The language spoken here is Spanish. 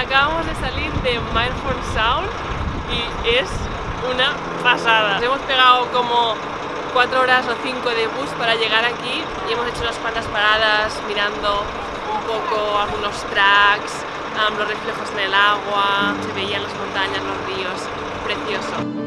Acabamos de salir de Mindful Sound y es una pasada. Hemos pegado como 4 horas o 5 de bus para llegar aquí y hemos hecho unas cuantas paradas mirando un poco algunos tracks, los reflejos en el agua, se veían las montañas, los ríos, precioso.